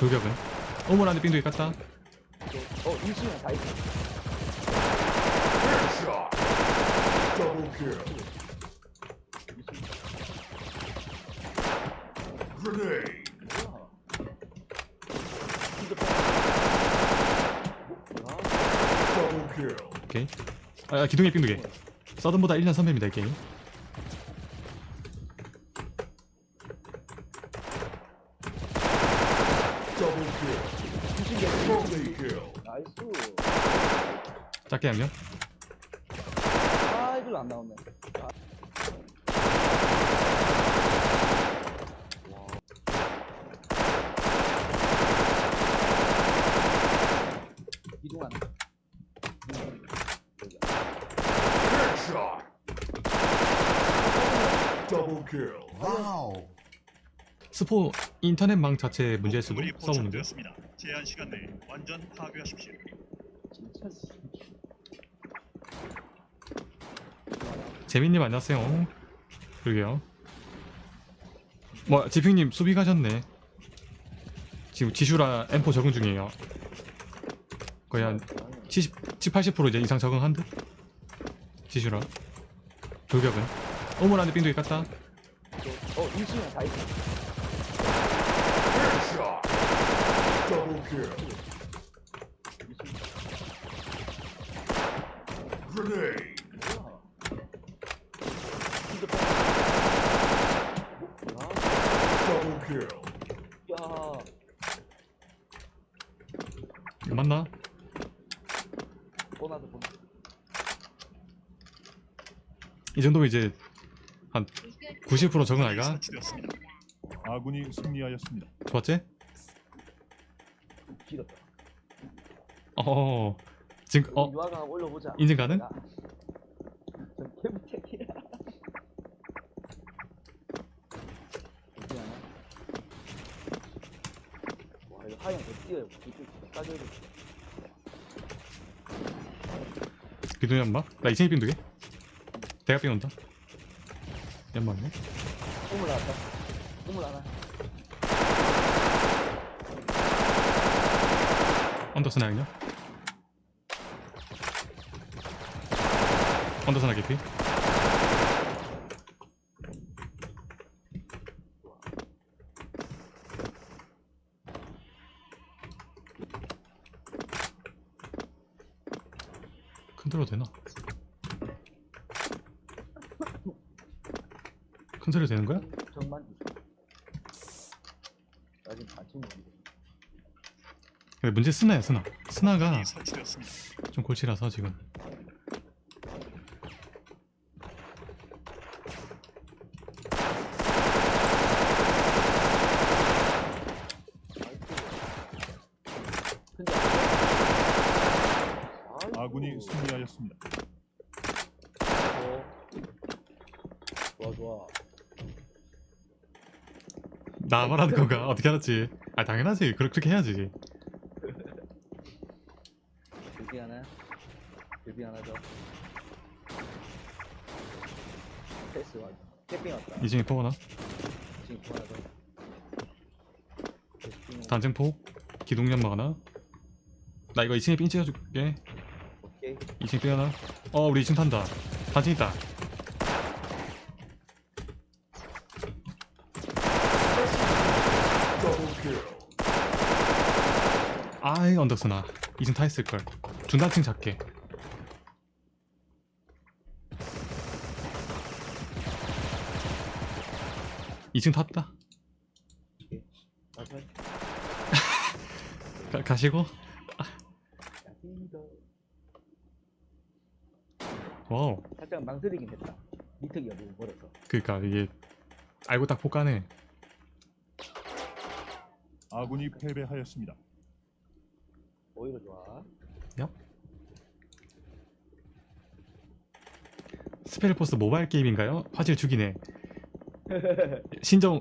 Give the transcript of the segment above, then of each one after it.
돌격은? 오물 안에 빙두개 깠다. 어, 임시면 다 있어. 오케이. 아 기둥에 빙두개. 서든보다 1년 선배입니다 이 게임 Double kill. Triple kill. 나이스. 작게 양념 아, 이걸 안 나오네. 아. 와. 이동하네. Headshot. Double kill. Wow. 스포 인터넷망 자체 문제일 수도 포착되었습니다. 제한 시간 내에 완전 파괴하십시오. 재민님 안녕하세요. 그러게요. 뭐 지핑님 수비 가셨네. 지금 지슈라 M4 적응 중이에요. 거의 한 70, 70 80% 이제 이상 적응한 듯? 지슈라. 돌격은? 오물 안에 빙두개 깠다. 어, 있어. Headshot. Double kill. Grenade. Double kill. 야, 이거 맞나? 보나도 보나. 이 정도면 이제 한 90% 적응 아이가? 아군이 승리하였습니다. 좋았지? 길었다. 어 지금 어 유아가 올려보자. 인증 가능? 야, 저 개무책이야. 어디하나? 와, 이거 하얀 거 띄어요. 이렇게 따져야 돼. 기둥 연막? 나 이층에 빙두 개 대가 빙 온다 연막네 우물 나왔다. 우물 하나. 언더스나 양념 언더스나 개피 컨트롤 되나? 컨트롤 되는 거야? 정만 주세요. 나 지금 반쯤 모르겠어. 근데 문제 스나야 스나 스나가. 좀 골치라서 지금 아군이 승리하였습니다. 좋아 좋아 나 말하는 건가? 어떻게 알았지? 아 당연하지 그렇- 그렇게 해야지 패스 왔다 캠핑 왔다. 이중에 포 하나? 지금 또 하나 단증포? 기둥연막 하나 나 이거 2층에 삥 찍어줄게. 오케이. 2층 삥 하나 어 우리 2층 탄다. 단층 있다. 아이 언덕스나. 2층 타 있을걸. 중단층 잡게 이층 탔다. 다시 가, 가시고. 와우. 살짝 망설이긴 했다. 미특이가 너무 멀어서. 그니까 이게 알고 딱 폭가네. 아군이 패배하였습니다. 오히려 좋아. 스페셜포스 모바일 게임인가요? 화질 죽이네 신정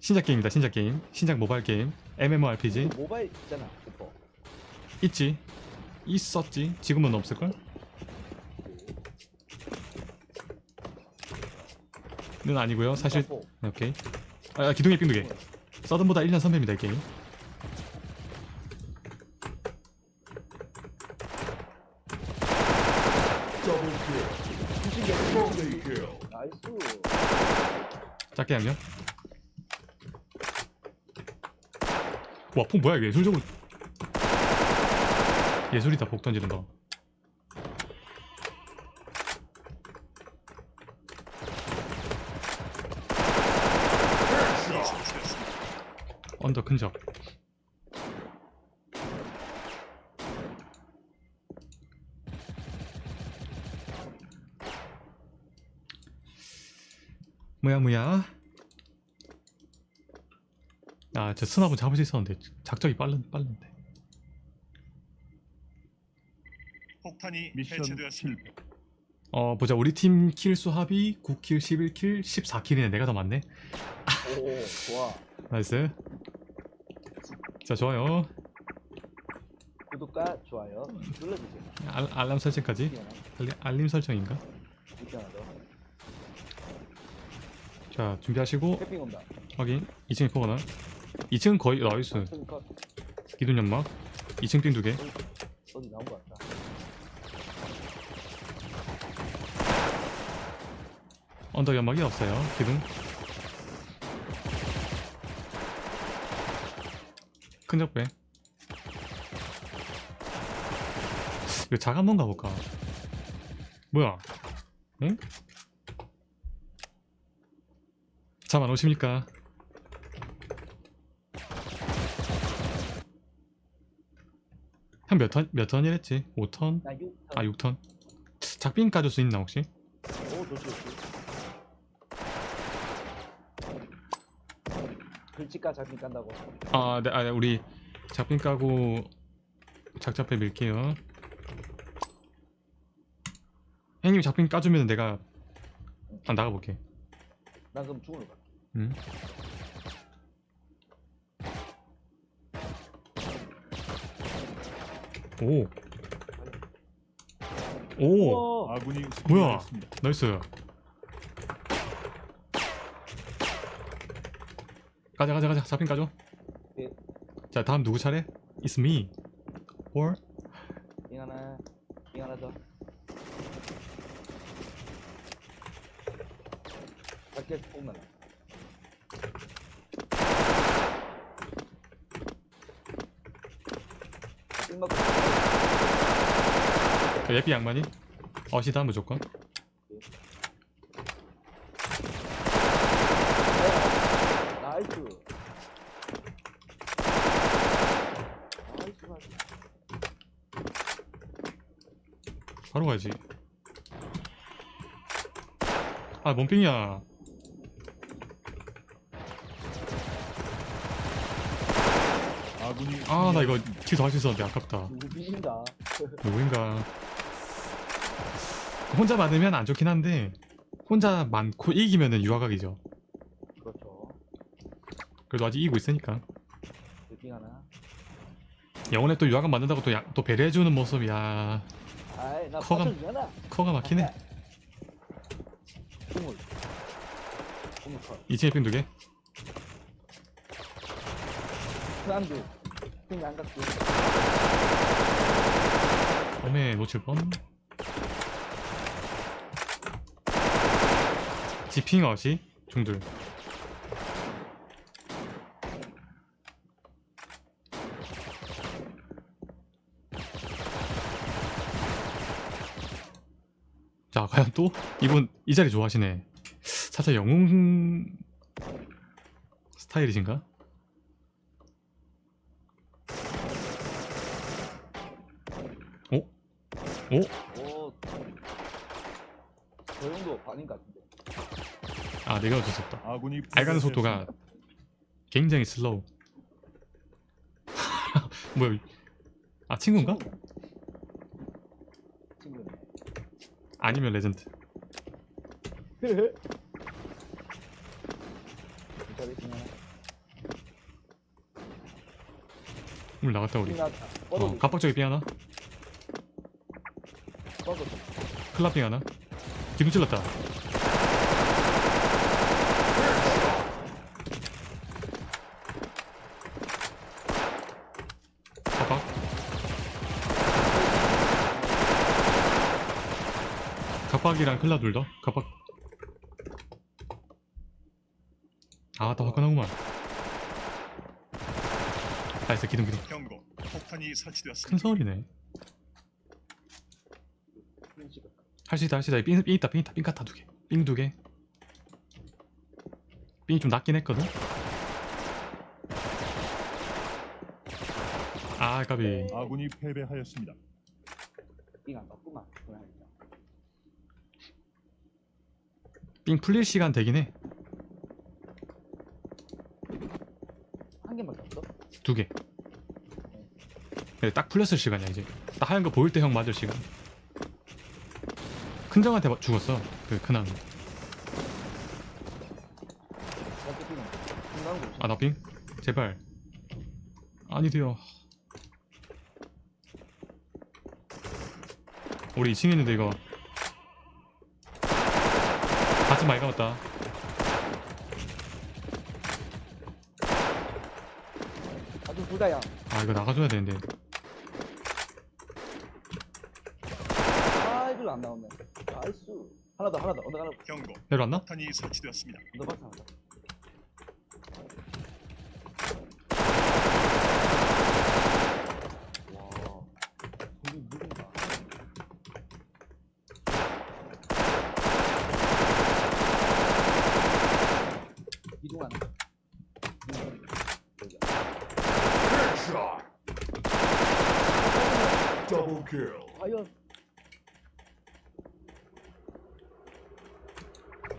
신작 게임이다 신작 게임. 신작 모바일 게임. MMORPG 모바일 있잖아 슈퍼 있지. 있었지. 지금은 없을걸? 는 아니고요 사실. 슈퍼. 오케이. 아 기둥에 삥 두개. 서든보다 1년 선배입니다 이 게임 Double kill. 주식이 Multi kill. 나이스. 작게 양념 와폭 뭐야 이게? 예술적으로. 예술이다 폭 던지는 거. 언더 근접 뭐야 뭐야 아저 스나분 잡을 수 있었는데 작전이 빠른 빠른데 폭탄이 미션 해체되었습니다. 어 보자 우리 팀 kill수 합이 9kill 11kill 14kill이네 내가 더 많네 오, 좋아. nice 자 좋아요 구독과 좋아요 눌러주세요. 알, 알람 설정까지 미안해. 알림, 알림 설정인가 미안하다. 자 준비하시고 온다. 확인. 2층에 포가 나 2층은 거의 나이스. 컷. 기둥 연막. 2층 삥 두개. 어디 나온 것 같다. 언더 연막이 없어요. 기둥. 큰 적배. 이거 작 한번 가볼까? 뭐야? 응? 잠 안 오십니까 한 몇 턴? 몇 턴이랬지? 5턴? 나 6. 아 6턴 작빈 까줄 수 있나 혹시? 오, 좋지, 좋지. 글씨가 잡힌 깐다고. 아, 네, 아, 우리 작빈 까고 작잡해 밀게요. 형님 작빈 까주면 내가 아, 나가볼게. 난 그럼 중으로 갈 게. 응? 오. 오. 아군이 뭐야? 나이스. 가자, 가자, 가자. 잡힌 까줘. 예. 자, 다음 누구 차례? It's me. Or 빙 하나, 빙 하나 더. 밖에 오면 빙 맞고 자, 예삐 양반이 어시다 무조건. nice 바로 가야지. 아, 뭔 삥이야. 아, 나 이거 더할수 있었는데 아깝다. 누구 삥인가 누구인가. 혼자 많으면 안 좋긴 한데 혼자 많고 이기면은 유화각이죠. 그렇죠 그래도 아직 이기고 있으니까. 빙 하나 영혼에 또 유화각 만든다고 또, 야, 또 배려해주는 모습이야. 아이. 받쳐주잖아 커가 막히네. 국물 컷 2층에 빙두 개. 안 돼 빙안 갔지 어메 놓칠 뻔. 지핑 어시 중둘. 자 과연 또 이분 이 자리 좋아하시네. 살짝 영웅 스타일이신가? 오? 오? 오저 정도 반인 것 같은데 아 내가 어쩔 수 없다. 아군이 알가는 속도가 굉장히 슬로우. 뭐야? 아 친구인가? 친구네 아니면 레전드. 물 나갔다 우리. 어, 갑박적이 삥 하나, 뻗어도 클라삥 하나. 기둥 찔렀다. 갑박. 갑박이랑 클라 둘 더. 갑박. 아, 더 화끈하구만. 나이스, 기둥, 기둥. 경고. 폭탄이 설치되었습니다. 큰 서울이네. 핑 할 수 있다, 할 수 있다. 삥, 삥 있다, 삥 있다. 삥 같아 두 개. 삥 두 개. 삥이 좀 낮긴 했거든. 아, 까비. 아군이 패배하였습니다. 핑안 떴구만. 삥 풀릴 시간 되긴 해. 한 개밖에 없어? 두 개. 근데 딱 풀렸을 시간이야 이제. 딱 하얀 거 보일 때 형 맞을 시간. 큰정한테 마- 죽었어. 그 큰한. 어떻게 핑은? 핑 나온 거 있어. 아 나 빙? 제발. 아니 돼요. 우리 2층에 있는데 이거. 같이 많이. 아주 둘다야. 아 이거 나가줘야 되는데. 아 이걸로 안 나오네. 나이스. 하나 더 하나 더. 언더 하나 더. 경고. 내려왔나? 폭탄이 설치되었습니다. 언더 박스 하나 더. 와. 손이 무린다. 이동 하나. 여기야. Headshot. Double kill. 과연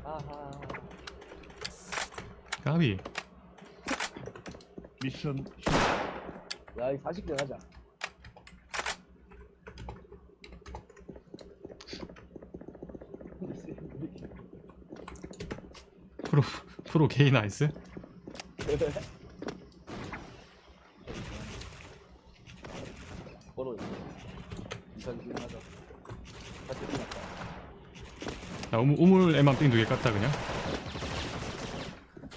아하 까비. 미션 실패. 야이 40대 가자 프로 프로 게이 나이스. 걸어 이상 기능하자 같이 끝났다 나 우물, 우물 에만 삥 두 개 깠다 그냥.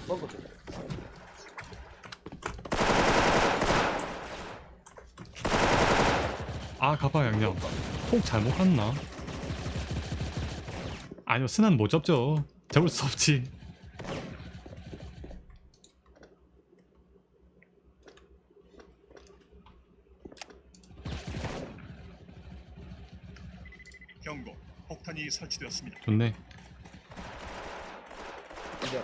먹어 아 가봐 양념. 폭 잘못 갔나? 아니요 스난 못 잡죠. 잡을 수 없지. 경고. 폭탄이 설치 되었습니다. 좋네. 이제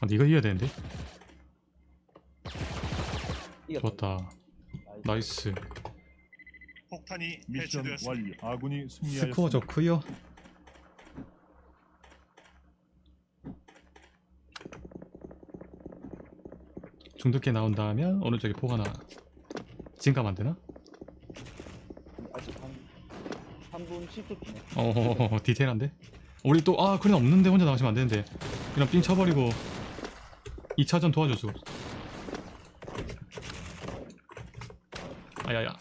아 네가 이겨야 되는데. 이겼다 좋았다. 나이스. 폭탄이 미션 해체되었습니다. 완료. 아군이 승리하였습니다. 스코어 좋고요. 중독계 나온다면 오른쪽에 폭 하나 진감 안 되나? 아직 한 3분 10초 뒤네 어 디테일한데? 우리 또 아 그래 없는데 혼자 나가시면 안 되는데 그냥 삥 쳐버리고 2차전 도와줄 수가 없어 아야야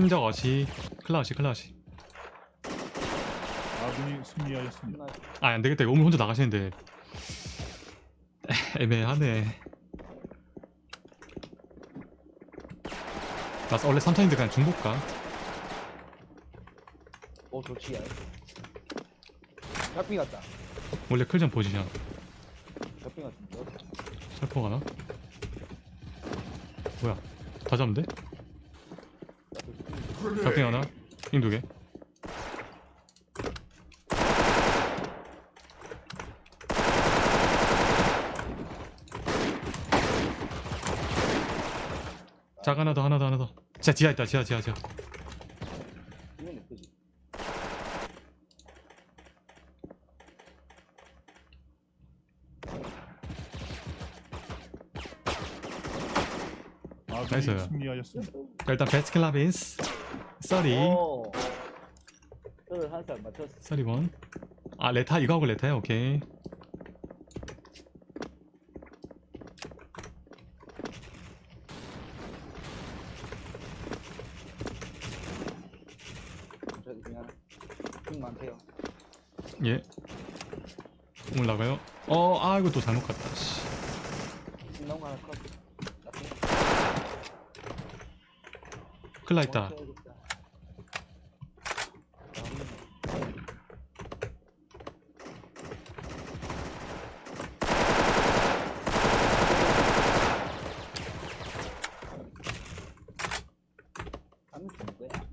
큰적 어시. 클라시 클라시. 아군이 승리하였습니다. 아 안되겠다. 이거 오늘 혼자 나가시는데. 애매하네. 나 원래 3탄인데 그냥 중복 가. 오 좋지 야 벽빙 같다. 원래 클전 포지션. 벽빙 같은데 살포 가나? 뭐야? 다 잡는데? 잡빙 하나? 빙 두개? 짝 하나 더 하나 더 하나 더. 자 지하 있다 지하 지하 지하. 아군이 나이스. 자, 일단 베스킨라빈스 30 오. 저를 한살 맞췄어. 31. 아 레타 이거 하고 레타야 오케이. 저기 그냥 힘 많대요. 예. 올라가요. 어, 아 이거 또 잘못 갔다. 씨. 거 하나 컷. 큰일 나 있다. 멈춰야겠다. 하면 되는 거야.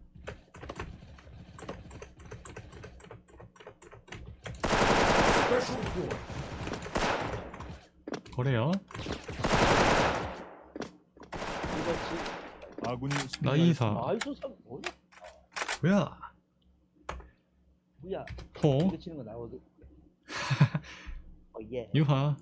Special point. 거래요. 나이사. 아이소 참 뭐야? 뭐야? 뭐야? 호 이거 치는 거 나오거든. 어 예. 유하